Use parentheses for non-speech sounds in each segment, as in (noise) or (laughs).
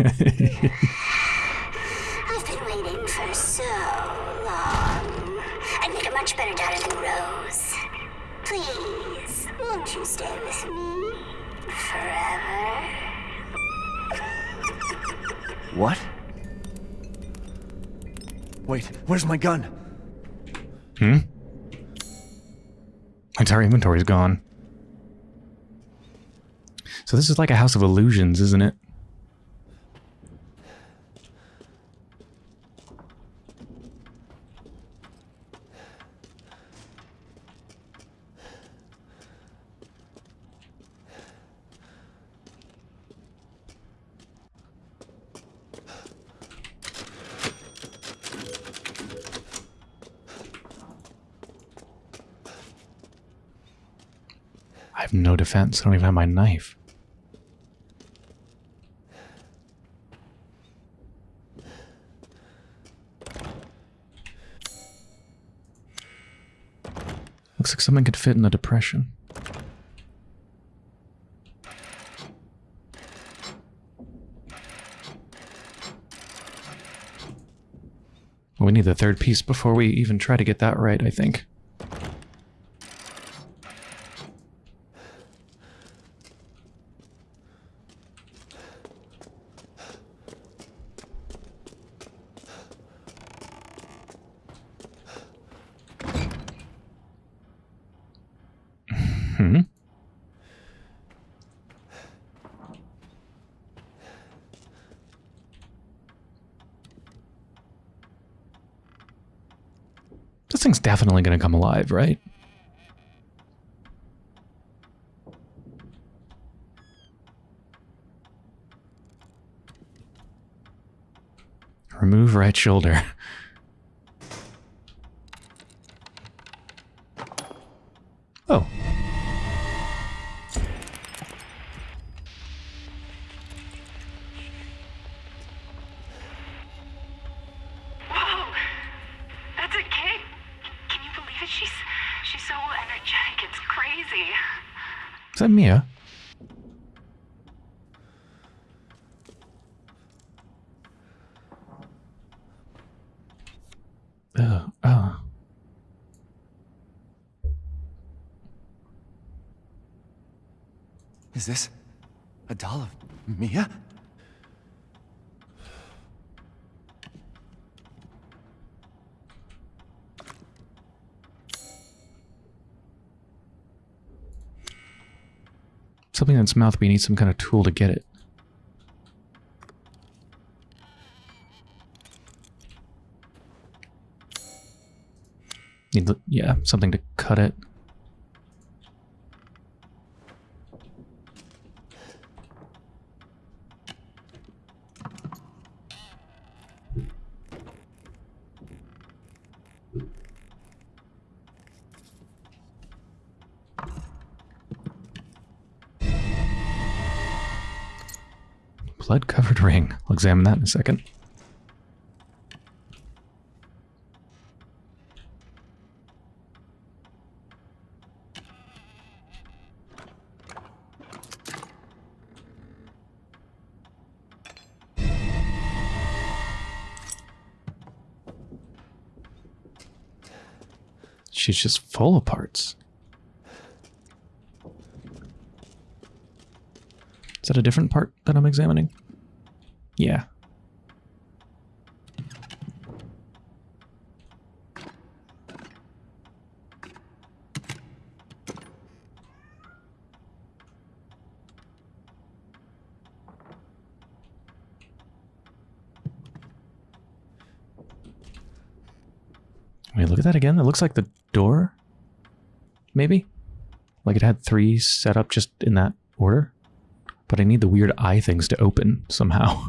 (laughs) I've been waiting for so long. I'd make a much better daughter than Rose. Please, won't you stay with me forever? What? Wait, where's my gun? Hmm? Entire inventory's gone. So this is like a house of illusions, isn't it? I don't even have my knife. Looks like something could fit in a depression. We need the third piece before we even try to get that right, I think. Hmm. This thing's definitely going to come alive, right? Remove right shoulder. (laughs) that Mia? Oh, oh. Is this a doll of Mia? Something in its mouth, you need some kind of tool to get it. Need, yeah, something to cut it. Blood covered ring. I'll examine that in a second. She's just full of parts. That a different part that I'm examining? Yeah. Wait, look at that again. It looks like the door. Maybe? Like it had three set up just in that order? But I need the weird eye things to open somehow.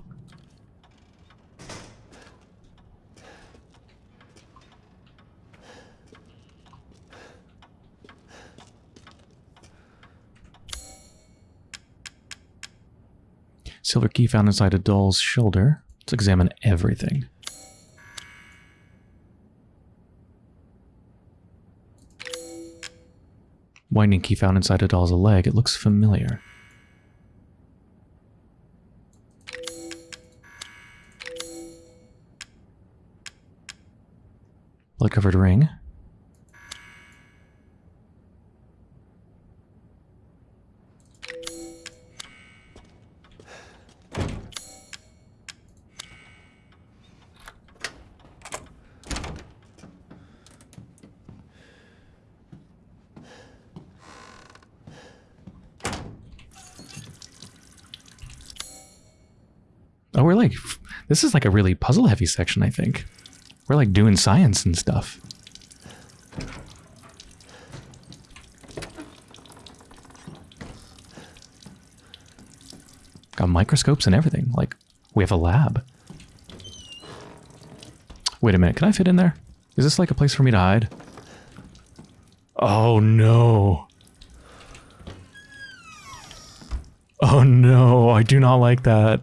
Silver key found inside a doll's shoulder. Let's examine everything. Winding key found inside a doll's leg. It looks familiar. Blood covered ring. Oh, we're like, this is like a really puzzle heavy section, I think. We're like doing science and stuff. Got microscopes and everything. Like, we have a lab. Wait a minute, can I fit in there? Is this like a place for me to hide? Oh no. Oh no, I do not like that.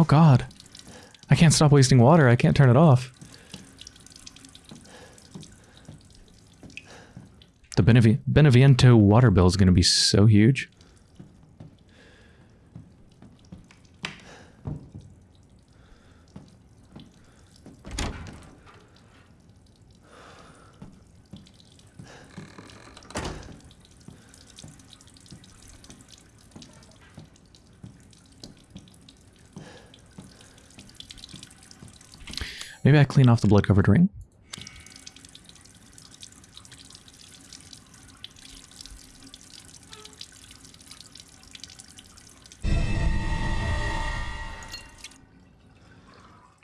Oh god. I can't stop wasting water. I can't turn it off. The Benevi Beneviento water bill is going to be so huge. Maybe I clean off the blood covered ring.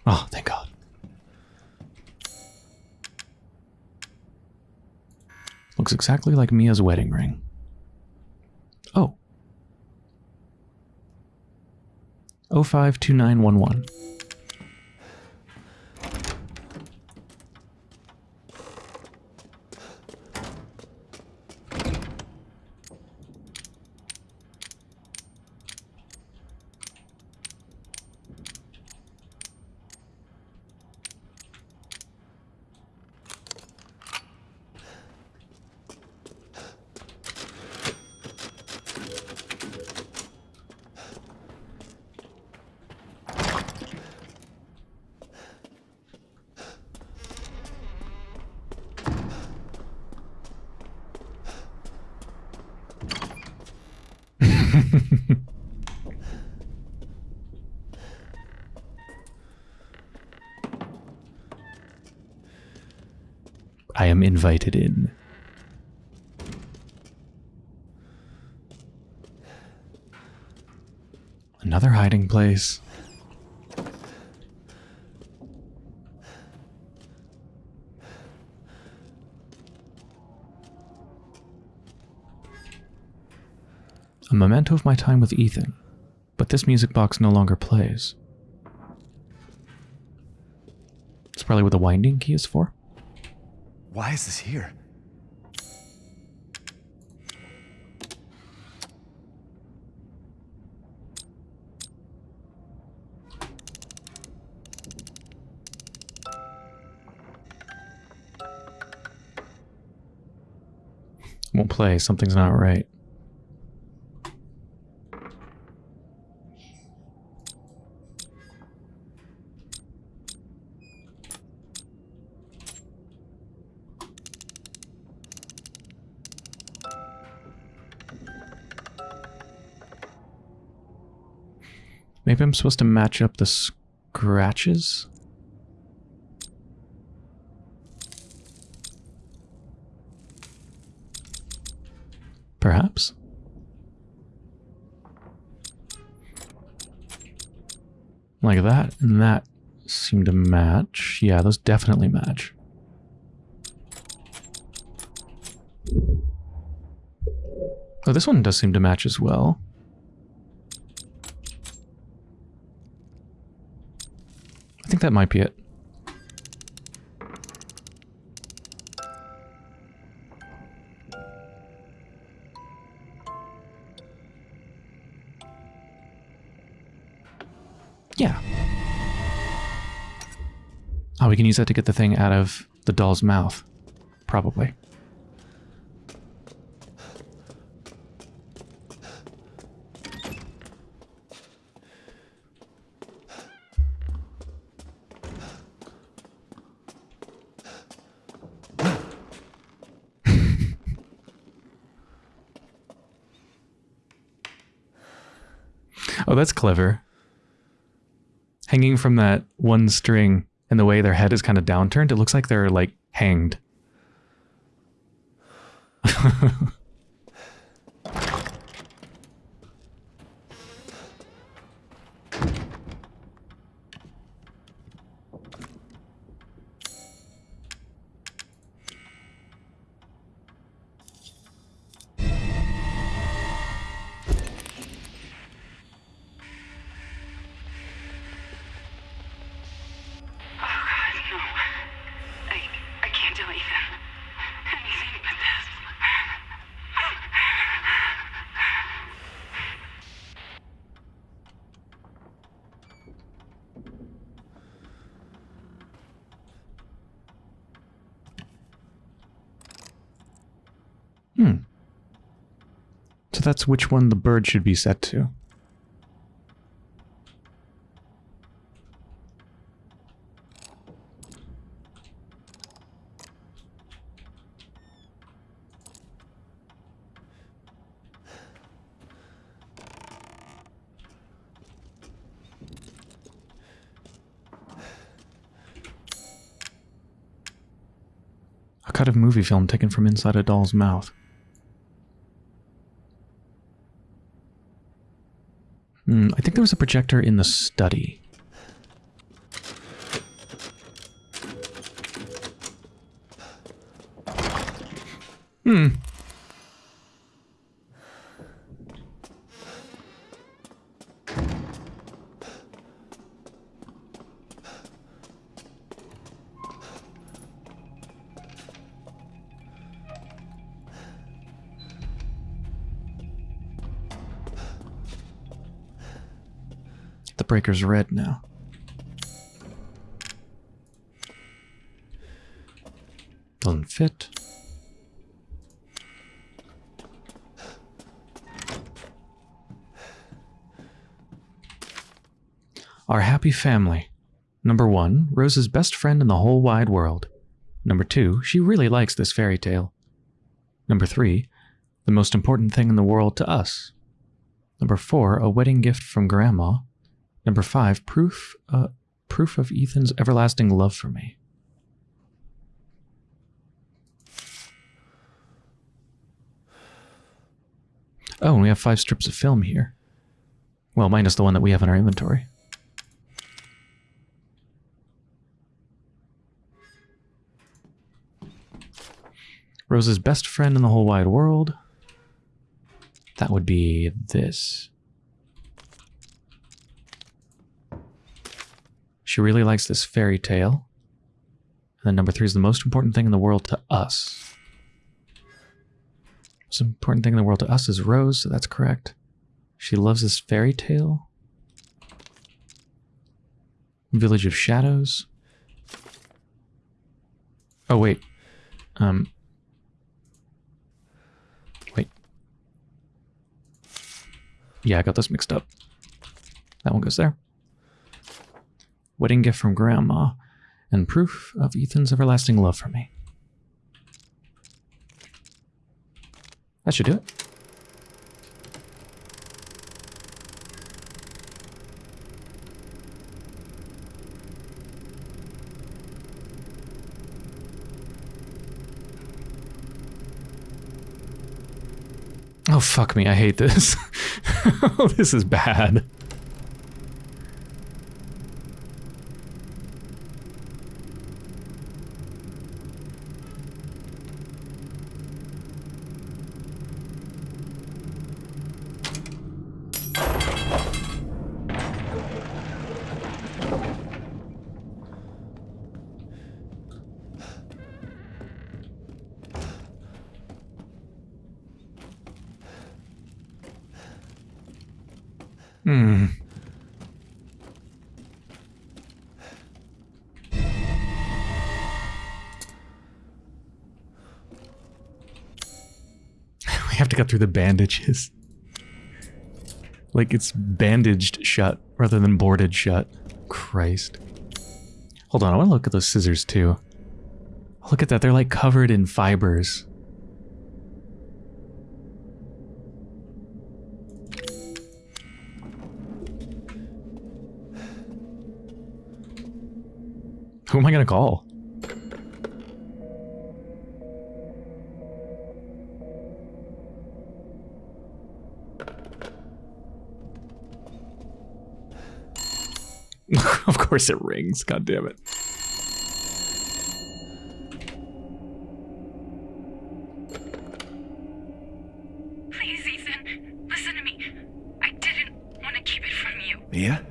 Oh, thank God. Looks exactly like Mia's wedding ring. Oh. 052911. I am invited in. Another hiding place. A memento of my time with Ethan, but this music box no longer plays. It's probably what the winding key is for. Why is this here? Play, something's not right. Maybe I'm supposed to match up the scratches? Perhaps? Like that and that seem to match. Yeah, those definitely match. Oh, this one does seem to match as well. I think that might be it. can use that to get the thing out of the doll's mouth. Probably. (laughs) Oh, that's clever. Hanging from that one string and the way their head is kind of downturned, it looks like they're like hanged. (laughs) that's which one the bird should be set to. A cut of movie film taken from inside a doll's mouth. Hmm, I think there was a projector in the study. Breaker's red now. Doesn't fit. Our happy family. Number one, Rose's best friend in the whole wide world. Number two, she really likes this fairy tale. Number three, the most important thing in the world to us. Number four, a wedding gift from Grandma. Number five, proof, uh, proof of Ethan's everlasting love for me. Oh, and we have five strips of film here. Well, minus the one that we have in our inventory. Rose's best friend in the whole wide world. That would be this. She really likes this fairy tale. And then number three is the most important thing in the world to us. Most important thing in the world to us is Rose, so that's correct. She loves this fairy tale. Village of Shadows. Oh wait. Um Wait. Yeah, I got this mixed up. That one goes there wedding gift from Grandma, and proof of Ethan's everlasting love for me. That should do it. Oh, fuck me. I hate this. (laughs) this is bad. cut through the bandages. Like it's bandaged shut rather than boarded shut. Christ. Hold on, I want to look at those scissors too. Look at that, they're like covered in fibers. Who am I going to call? (laughs) of course it rings. God damn it. Please, Ethan, listen to me. I didn't want to keep it from you. Mia?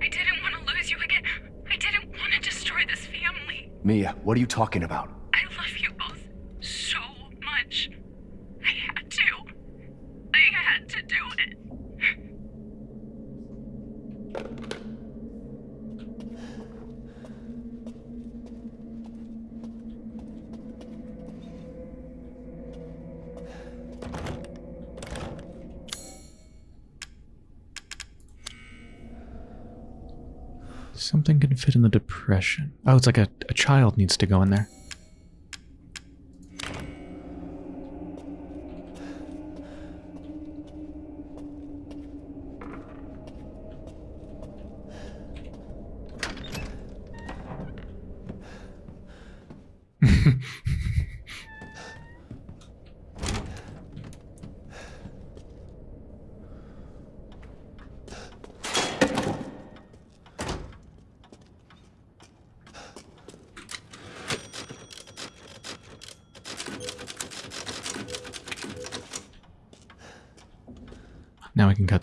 I didn't want to lose you again. I didn't want to destroy this family. Mia, what are you talking about? I love you both so much. I had to. I had to do it. Something can fit in the depression. Oh, it's like a, a child needs to go in there.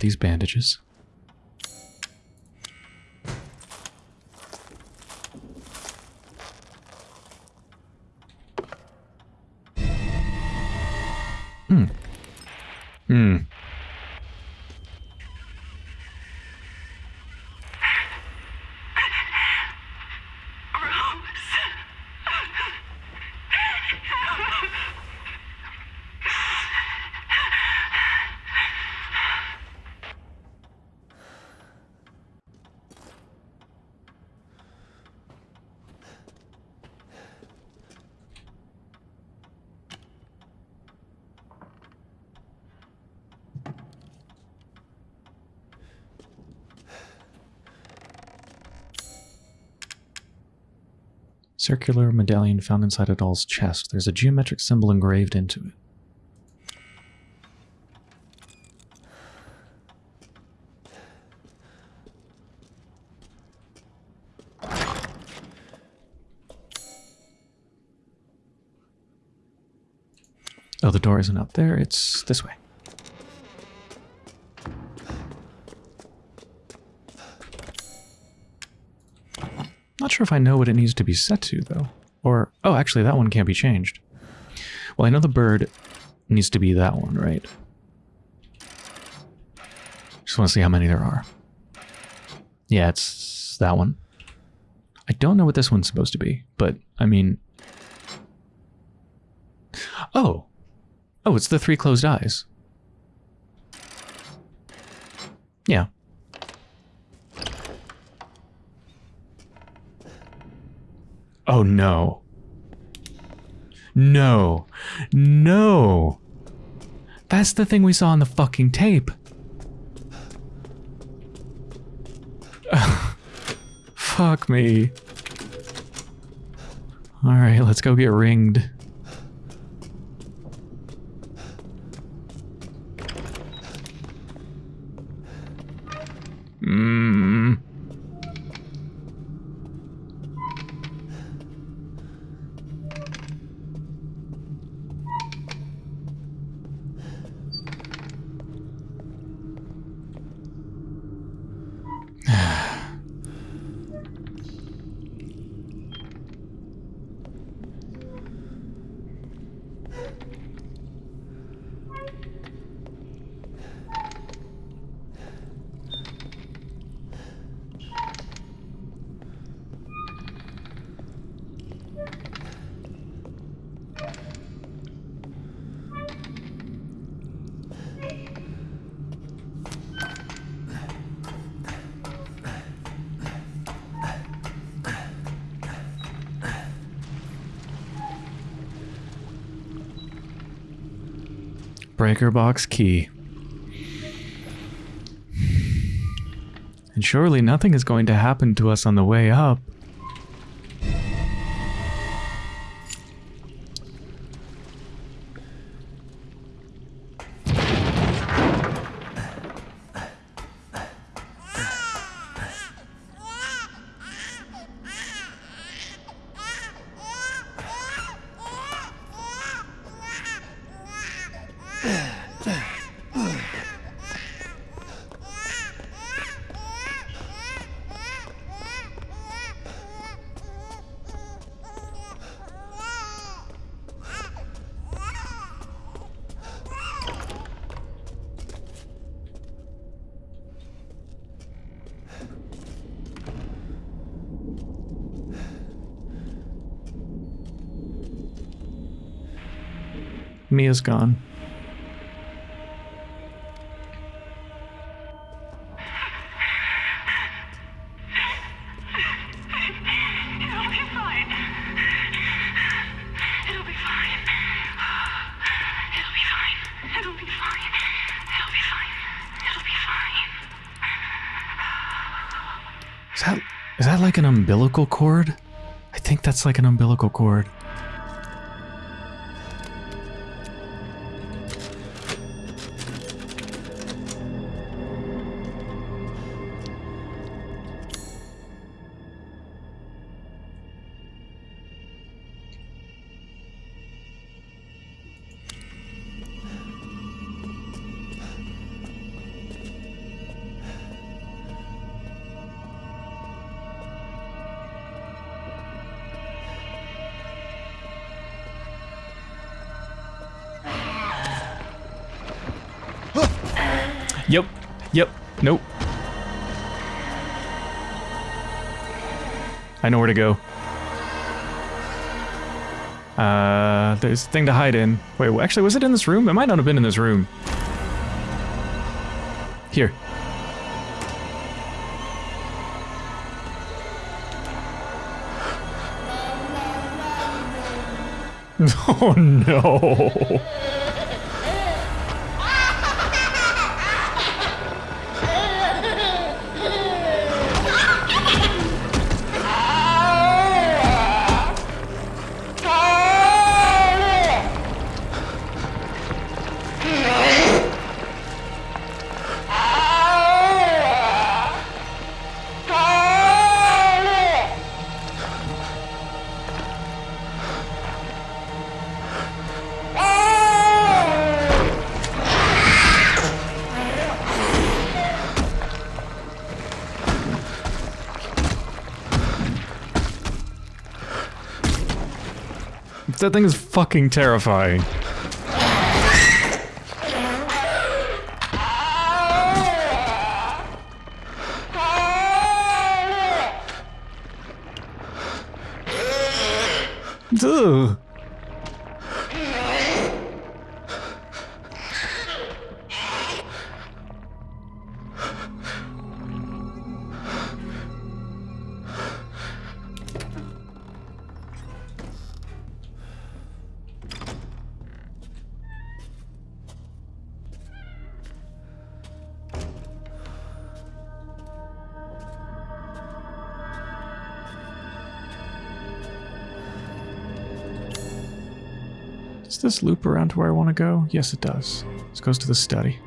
These bandages. Hmm. Hmm. Circular medallion found inside a doll's chest. There's a geometric symbol engraved into it. Oh, the door isn't up there. It's this way. Sure if I know what it needs to be set to, though. Or, oh, actually, that one can't be changed. Well, I know the bird needs to be that one, right? Just want to see how many there are. Yeah, it's that one. I don't know what this one's supposed to be, but, I mean... Oh! Oh, it's the three closed eyes. Yeah. Oh no. No. No. That's the thing we saw on the fucking tape. (laughs) Fuck me. Alright, let's go get ringed. Breaker box key. And surely nothing is going to happen to us on the way up. Fine. Is that is that like an umbilical cord? I think that's like an umbilical cord. There's a thing to hide in. Wait, actually, was it in this room? It might not have been in this room. Here. (laughs) Oh no. That thing is fucking terrifying. Loop around to where I want to go? Yes, it does. This goes to the study.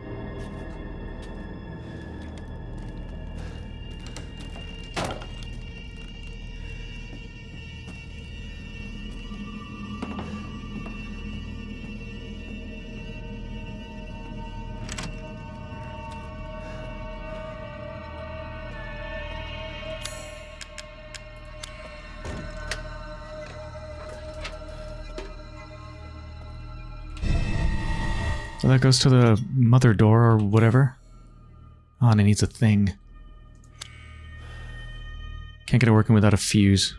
So that goes to the mother door or whatever. Oh, and it needs a thing. Can't get it working without a fuse.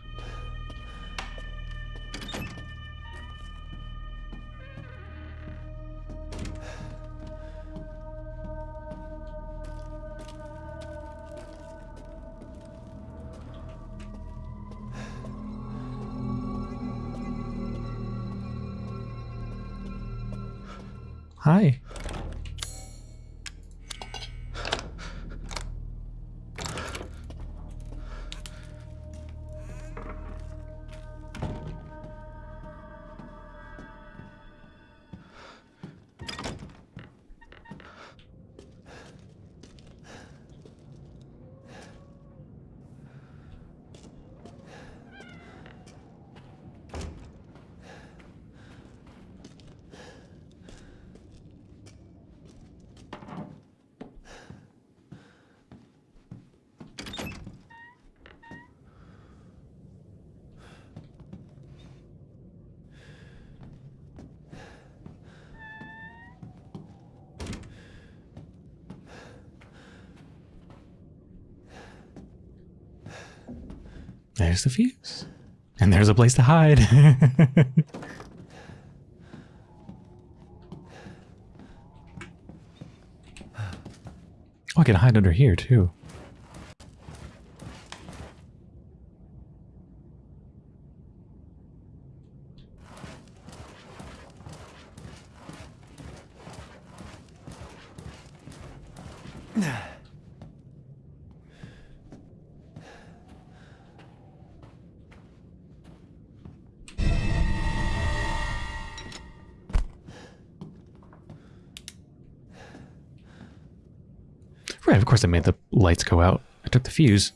Hi. There's the fuse. And there's a place to hide. (laughs) oh, I can hide under here too. Right, of course I made the lights go out. I took the fuse.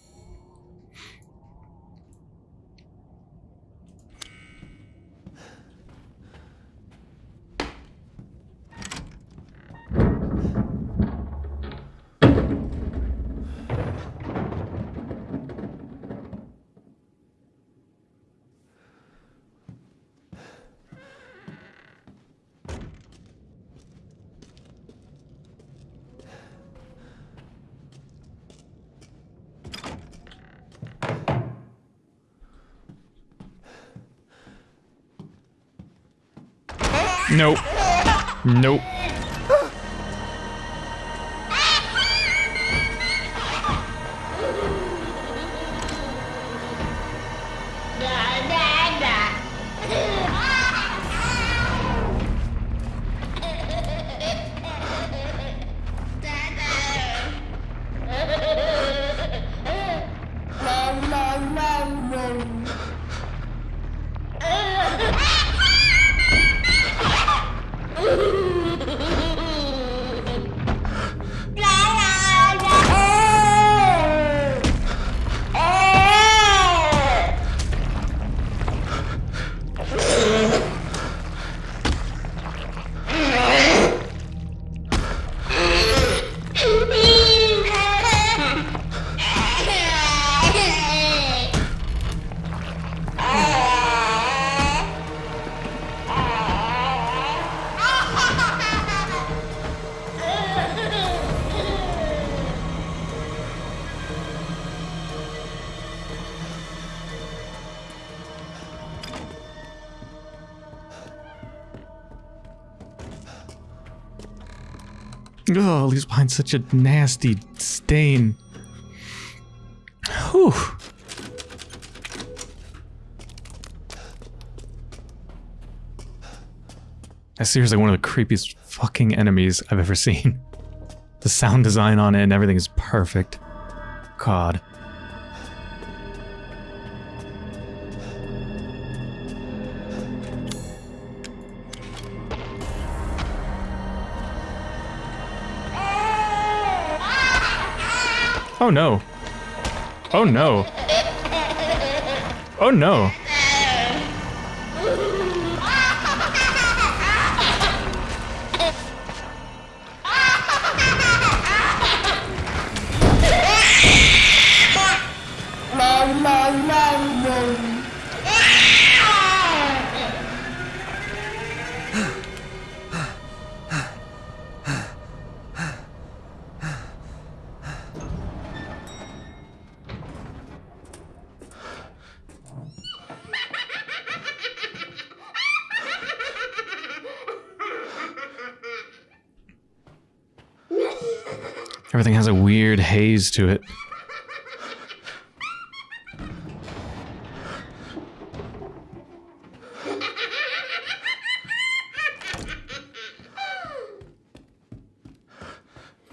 Oh, leaves behind such a nasty stain. Whew. That's seriously one of the creepiest fucking enemies I've ever seen. (laughs) The sound design on it and everything is perfect. God. Oh no. Oh no. Oh no. Haze to it.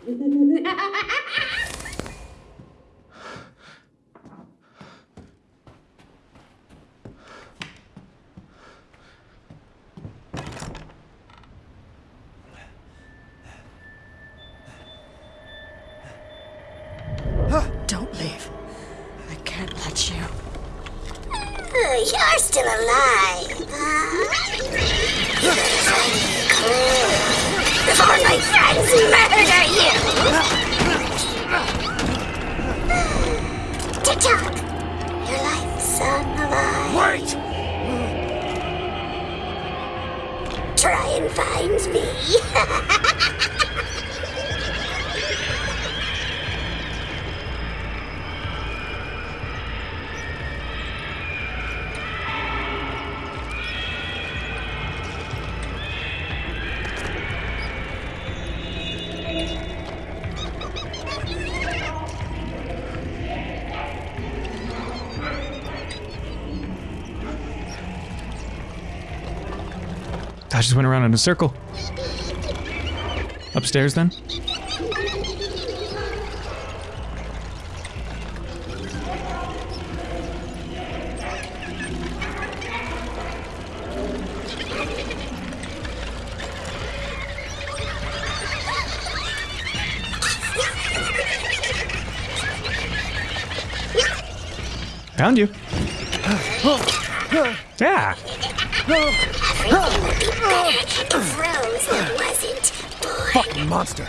(laughs) just went around in a circle. Upstairs then? Monster.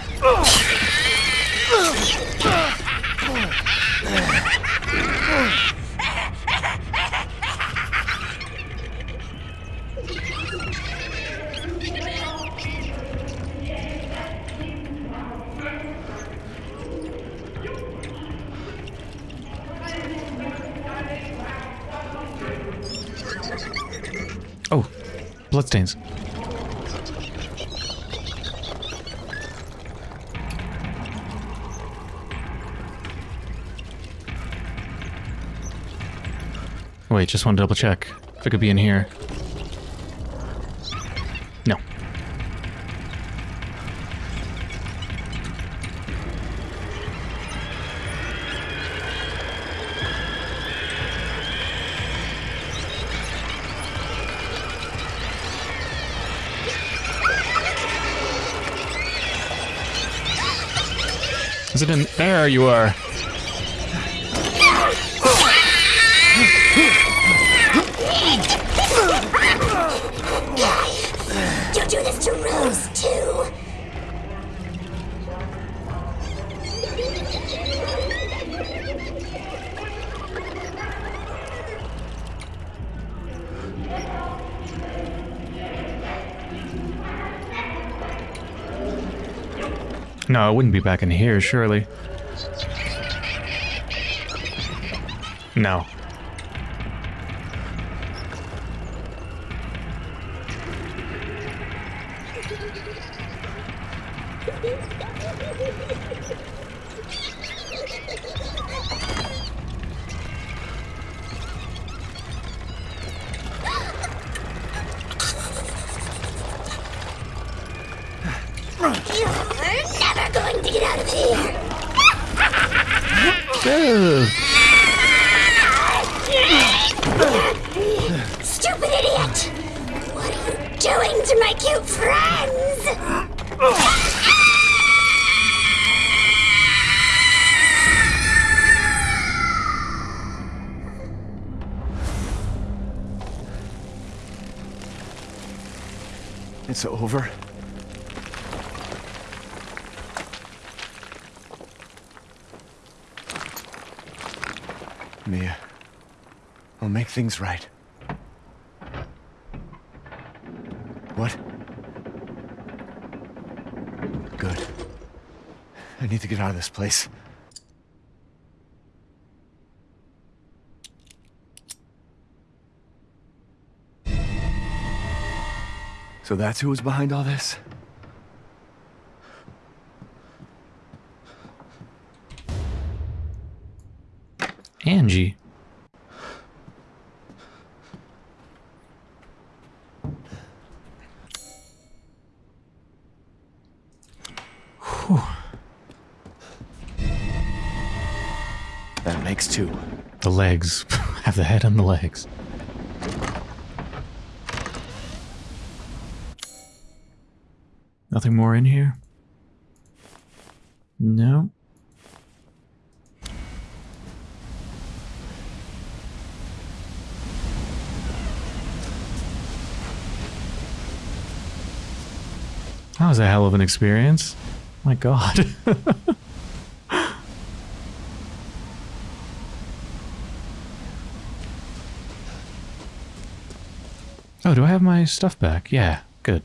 Oh, bloodstains. Wait, just want to double check if it could be in here. No. Is it in there? You are. No, it wouldn't be back in here, surely. No. I'll things right. What? Good. I need to get out of this place. So that's who was behind all this? Angie. Legs. (laughs) Have the head and the legs. Nothing more in here? No. That was a hell of an experience. My god. (laughs) oh, do I have my stuff back? Yeah, good.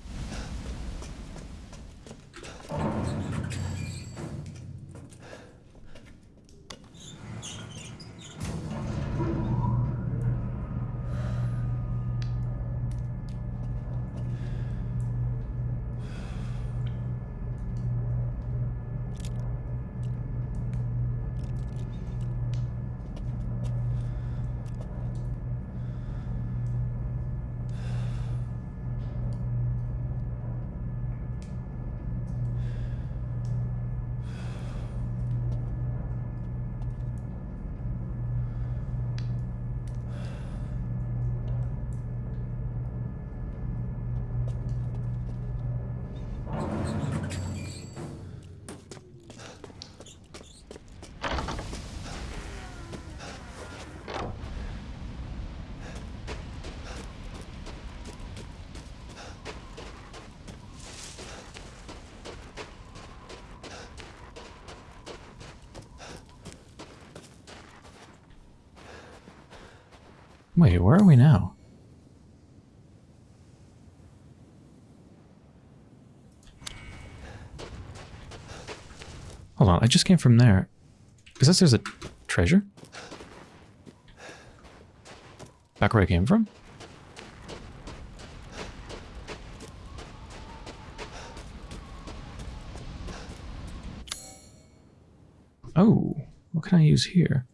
Just came from there. Is this there's a treasure? Back where I came from? Oh, what can I use here?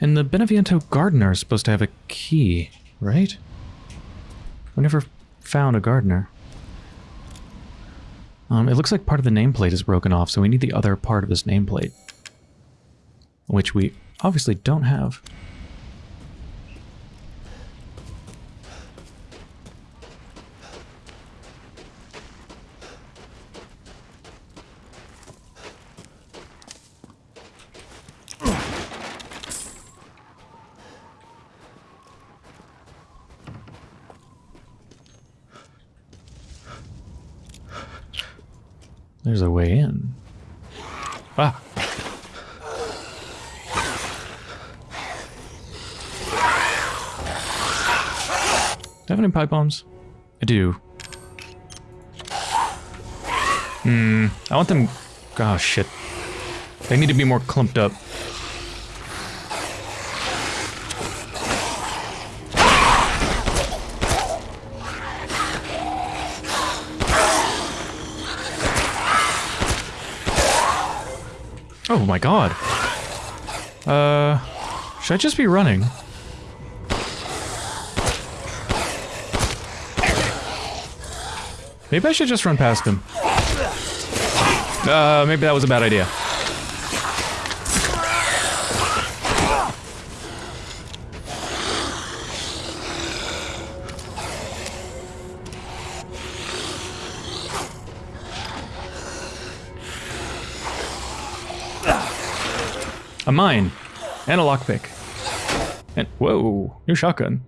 And the Beneviento gardener is supposed to have a key, right? We never found a gardener. Um, it looks like part of the nameplate is broken off, so we need the other part of this nameplate. Which we obviously don't have. Pipe bombs? I do. Hmm. I want them. Oh shit. They need to be more clumped up. Oh my god. Uh, should I just be running? Maybe I should just run past him. Uh, maybe that was a bad idea. A mine. And a lockpick. And whoa, new shotgun.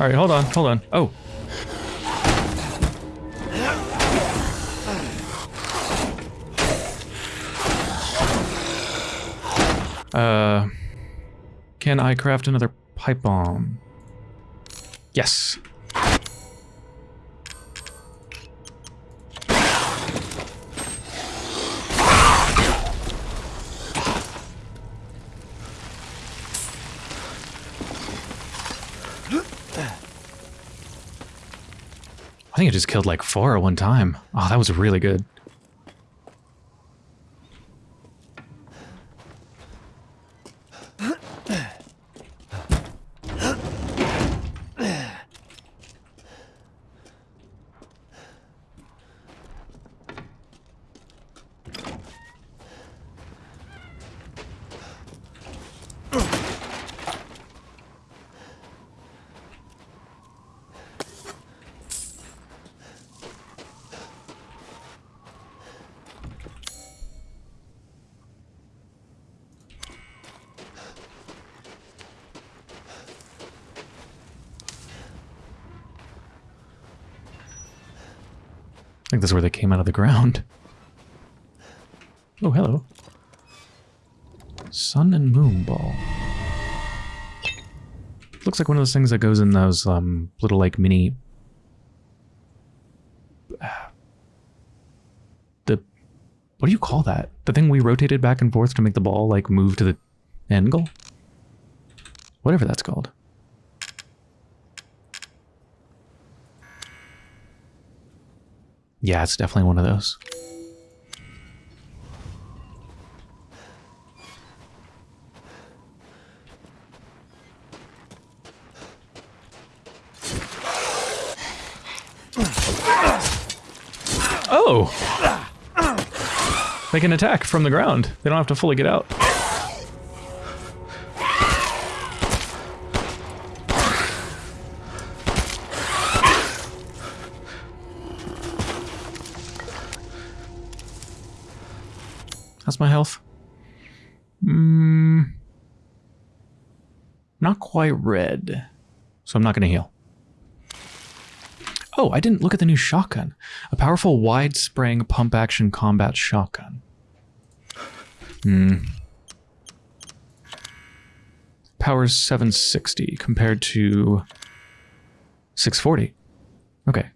Alright, hold on, hold on. Oh. Uh can I craft another pipe bomb? Yes. I think I just killed like four at one time. Oh, that was really good. Is where they came out of the ground. Oh, hello. Sun and moon ball. Looks like one of those things that goes in those um, little like mini. (sighs) The what do you call that? The thing we rotated back and forth to make the ball like move to the angle. Whatever that's called. Yeah, it's definitely one of those. Oh! They can attack from the ground. They don't have to fully get out. My health? Mm, not quite red. So I'm not going to heal. Oh, I didn't look at the new shotgun. A powerful wide spraying pump action combat shotgun. Hmm. Power's 760 compared to 640. Okay.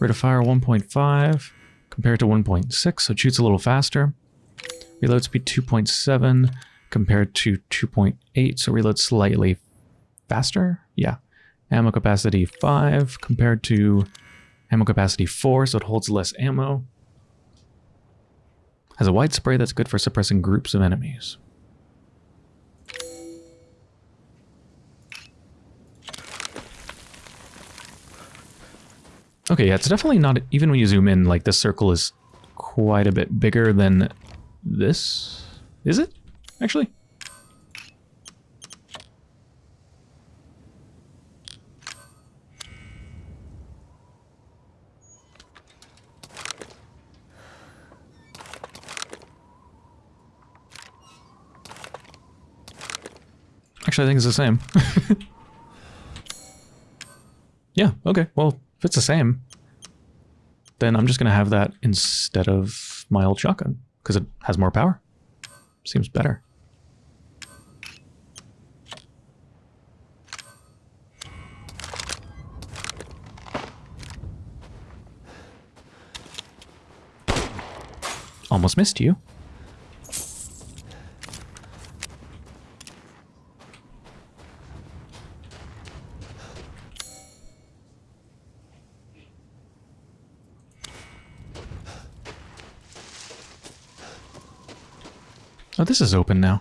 Rate of fire 1.5 compared to 1.6, so it shoots a little faster. Reload speed 2.7 compared to 2.8, so reload slightly faster. Yeah. Ammo capacity 5 compared to ammo capacity 4, so it holds less ammo. Has a wide spray that's good for suppressing groups of enemies. Okay, yeah, it's definitely not, even when you zoom in, like this circle is quite a bit bigger than this. Is it, actually? Actually, I think it's the same. (laughs) yeah, okay. Well, if it's the same, then I'm just going to have that instead of my old shotgun because it has more power. Seems better. Almost missed you. This is open now.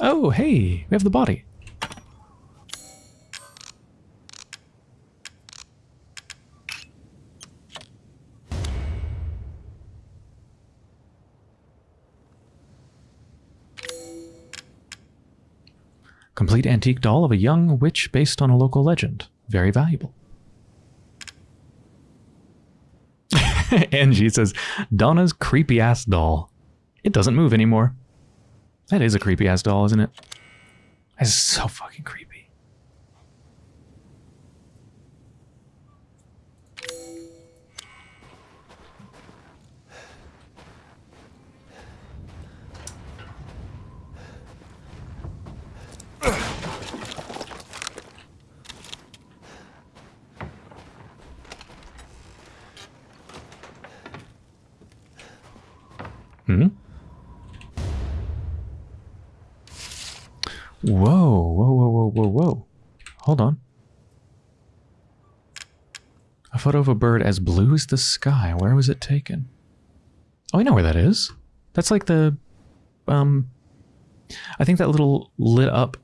Oh, hey, we have the body. Complete antique doll of a young witch based on a local legend. Very valuable. (laughs) Angie says, Donna's creepy ass doll. It doesn't move anymore. That is a creepy ass doll, isn't it? That's so fucking creepy. Hmm? Whoa, whoa, whoa, whoa, whoa, whoa. Hold on. A photo of a bird as blue as the sky. Where was it taken? Oh, I know where that is. That's like the, um, I think that little lit up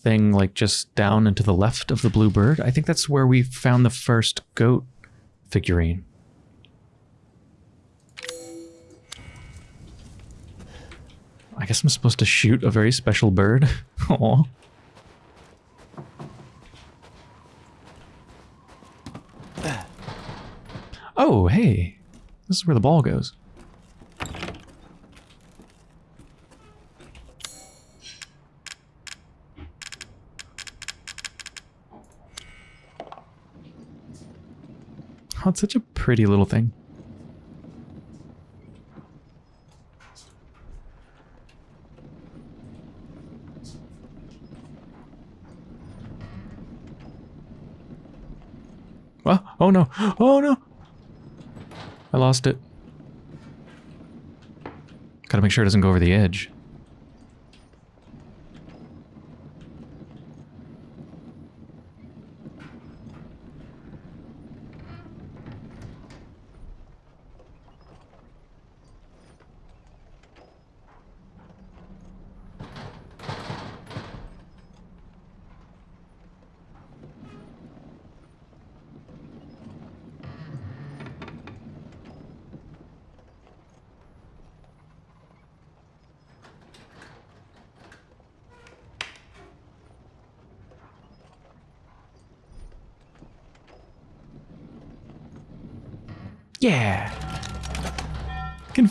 thing, like just down and to the left of the blue bird. I think that's where we found the first goat figurine. I guess I'm supposed to shoot a very special bird. (laughs) Aw. Oh, hey. This is where the ball goes. Oh, it's such a pretty little thing. Oh, oh no. (gasps) Oh no. I lost it. Gotta make sure it doesn't go over the edge.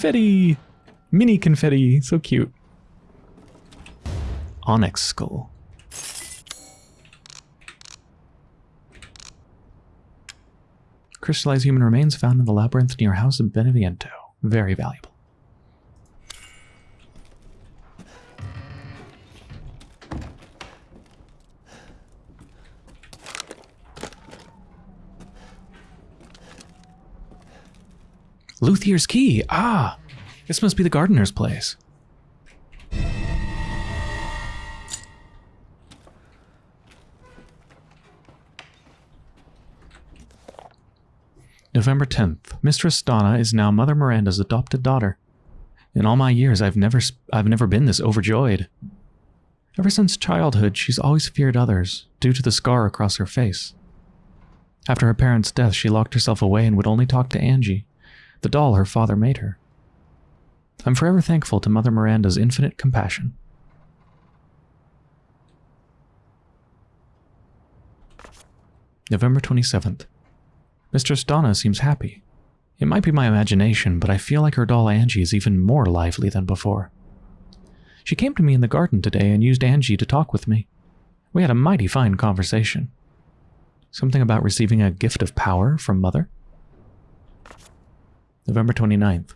Confetti. Mini confetti. So cute. Onyx skull. Crystallized human remains found in the labyrinth near House of Beneviento. Very valuable. Luthier's key. Ah, this must be the gardener's place. November 10th. Mistress Donna is now Mother Miranda's adopted daughter. In all my years, I've never I've never been this overjoyed. Ever since childhood, she's always feared others due to the scar across her face. After her parents' death, she locked herself away and would only talk to Angie, the doll her father made her. I'm forever thankful to Mother Miranda's infinite compassion. November 27th. Mistress Donna seems happy. It might be my imagination, but I feel like her doll Angie is even more lively than before. She came to me in the garden today and used Angie to talk with me. We had a mighty fine conversation. Something about receiving a gift of power from Mother. November 29th.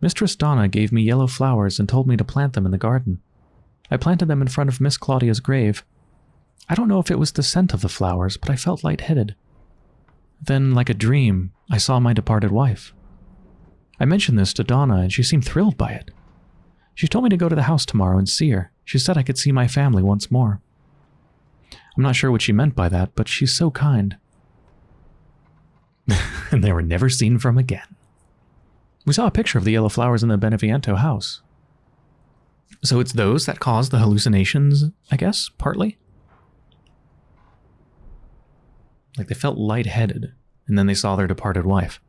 Mistress Donna gave me yellow flowers and told me to plant them in the garden. I planted them in front of Miss Claudia's grave. I don't know if it was the scent of the flowers, but I felt lightheaded. Then, like a dream, I saw my departed wife. I mentioned this to Donna, and she seemed thrilled by it. She told me to go to the house tomorrow and see her. She said I could see my family once more. I'm not sure what she meant by that, but she's so kind. (laughs) and they were never seen from again. We saw a picture of the yellow flowers in the Beneviento house. So it's those that caused the hallucinations, I guess, partly? Like they felt lightheaded, and then they saw their departed wife.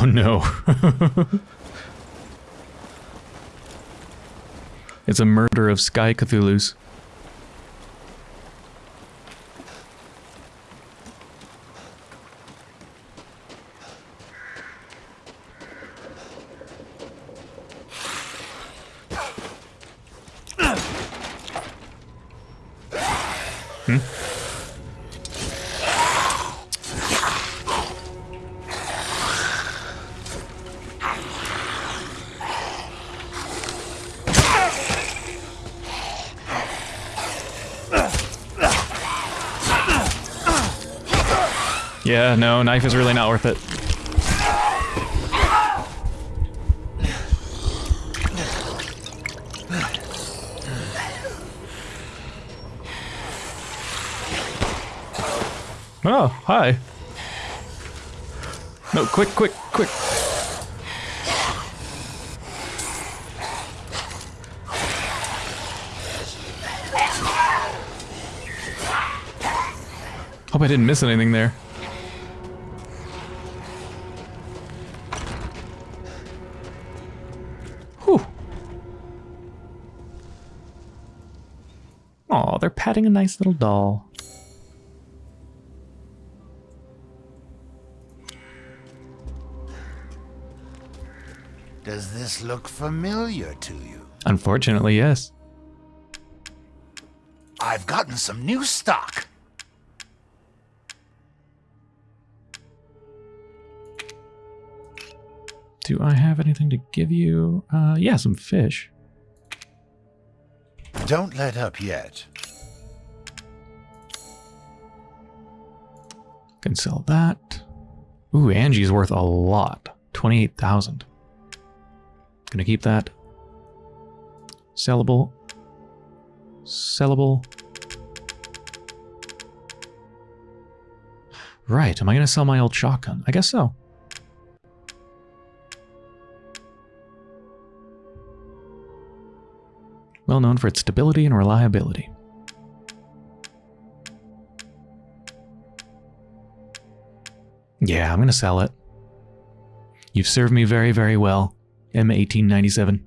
Oh no. (laughs) it's a murder of Sky Cthulhu's. No, is really not worth it. Oh, hi. No, quick, quick, quick. Hope I didn't miss anything there. Patting a nice little doll. Does this look familiar to you? Unfortunately, yes. I've gotten some new stock. Do I have anything to give you? Uh, yeah, some fish. Don't let up yet. Can sell that. Ooh, Angie's worth a lot. 28,000. Gonna keep that. Sellable. Sellable. Right, am I to sell my old shotgun? I guess so. Well known for its stability and reliability. Yeah, I'm going to sell it. You've served me very, very well, M1897.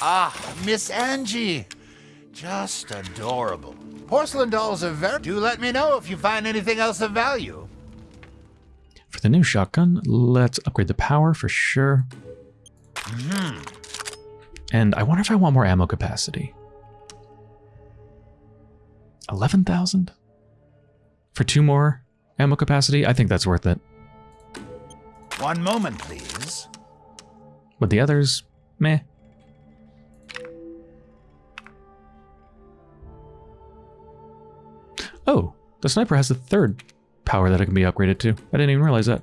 Ah, Miss Angie. Just adorable. Porcelain dolls are very... Do let me know if you find anything else of value. For the new shotgun, let's upgrade the power for sure. And I wonder if I want more ammo capacity. 11,000? For two more ammo capacity? I think that's worth it. One moment, please. But the others, meh. Oh, the sniper has a third power that it can be upgraded to. I didn't even realize that.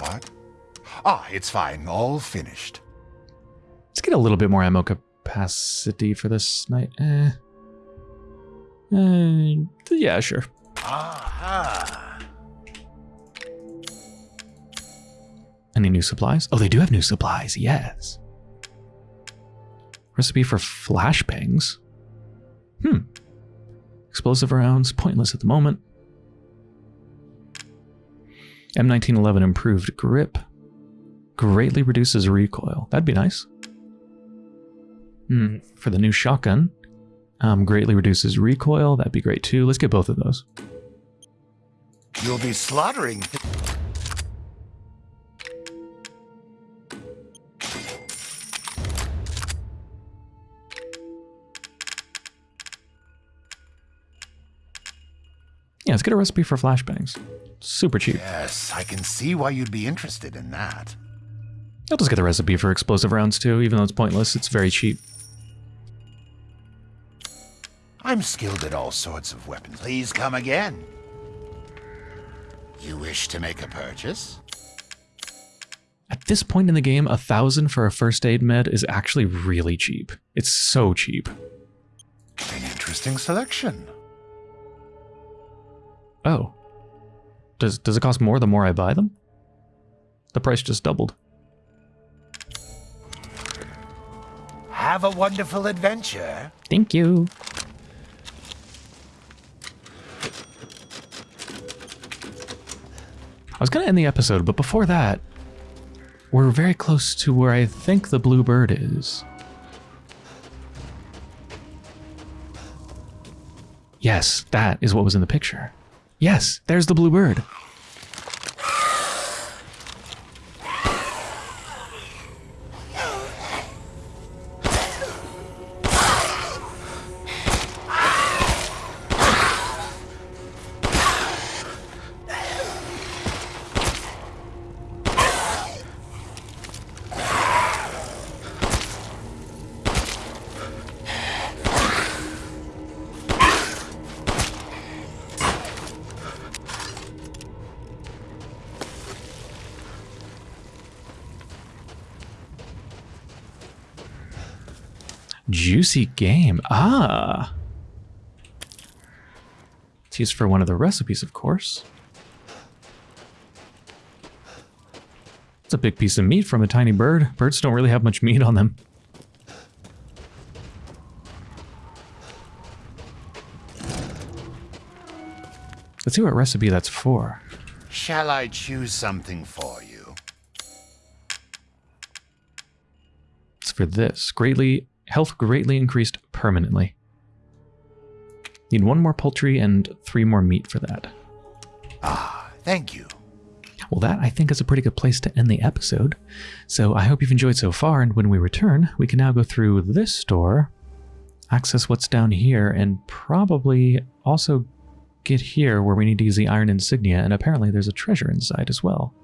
What? Ah, it's fine. All finished. Let's get a little bit more ammo capacity for this night. Eh. Eh, yeah, sure. Aha. Any new supplies? Oh, they do have new supplies, yes. Recipe for flashbangs. Hmm. Explosive rounds, pointless at the moment. M1911 improved grip. Greatly reduces recoil. That'd be nice. Hmm. For the new shotgun. Um, greatly reduces recoil. That'd be great too. Let's get both of those. You'll be slaughtering. Yeah, let's get a recipe for flashbangs. Super cheap. Yes, I can see why you'd be interested in that. I'll just get the recipe for explosive rounds too, even though it's pointless. It's very cheap. I'm skilled at all sorts of weapons. Please come again. You wish to make a purchase? At this point in the game, a thousand for a first aid med is actually really cheap. It's so cheap. An interesting selection. Oh. Does does it cost more the more I buy them? The price just doubled. Have a wonderful adventure. Thank you. I was gonna end the episode, but before that, we're very close to where I think the blue bird is. Yes, that is what was in the picture. Yes, there's the blue bird. Juicy game. Ah. It's used for one of the recipes, of course. It's a big piece of meat from a tiny bird. Birds don't really have much meat on them. Let's see what recipe that's for. Shall I choose something for you? It's for this. Greatly health greatly increased permanently. Need one more poultry and three more meat for that. Ah, thank you. Well, that I think is a pretty good place to end the episode. So I hope you've enjoyed so far, and when we return, we can now go through this store, access what's down here, and probably also get here where we need to use the iron insignia, and apparently there's a treasure inside as well.